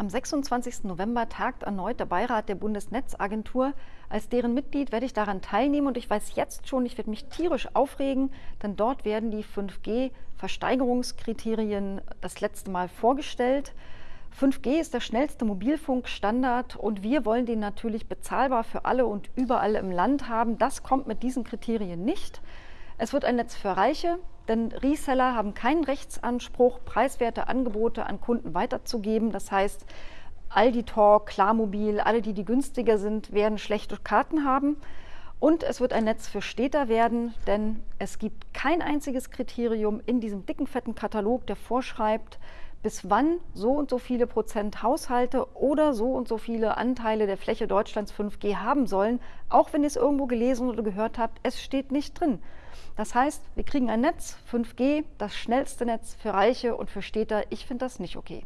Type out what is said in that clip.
Am 26. November tagt erneut der Beirat der Bundesnetzagentur. Als deren Mitglied werde ich daran teilnehmen und ich weiß jetzt schon, ich werde mich tierisch aufregen, denn dort werden die 5G-Versteigerungskriterien das letzte Mal vorgestellt. 5G ist der schnellste Mobilfunkstandard und wir wollen den natürlich bezahlbar für alle und überall im Land haben. Das kommt mit diesen Kriterien nicht. Es wird ein Netz für Reiche, denn Reseller haben keinen Rechtsanspruch, preiswerte Angebote an Kunden weiterzugeben. Das heißt, Aldi Talk, Klarmobil, alle, die die günstiger sind, werden schlechte Karten haben. Und es wird ein Netz für Städter werden, denn es gibt kein einziges Kriterium in diesem dicken, fetten Katalog, der vorschreibt, bis wann so und so viele Prozent Haushalte oder so und so viele Anteile der Fläche Deutschlands 5G haben sollen, auch wenn ihr es irgendwo gelesen oder gehört habt, es steht nicht drin. Das heißt, wir kriegen ein Netz, 5G, das schnellste Netz für Reiche und für Städter. Ich finde das nicht okay.